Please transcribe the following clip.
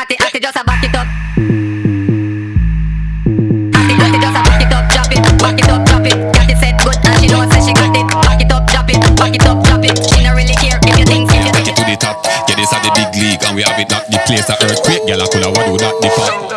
Atty, atty, just a ah, back it up. Atty, atty, just a ah, back it up, drop it, back it up, drop it. Got it set good and she know say she got it. Back it up, drop it, back it up, drop it. She no really care if you think, if you Take it to the top. Yeah, this the big league, and we have it not the place a earthquake. Girl, I coulda wa do that the fuck.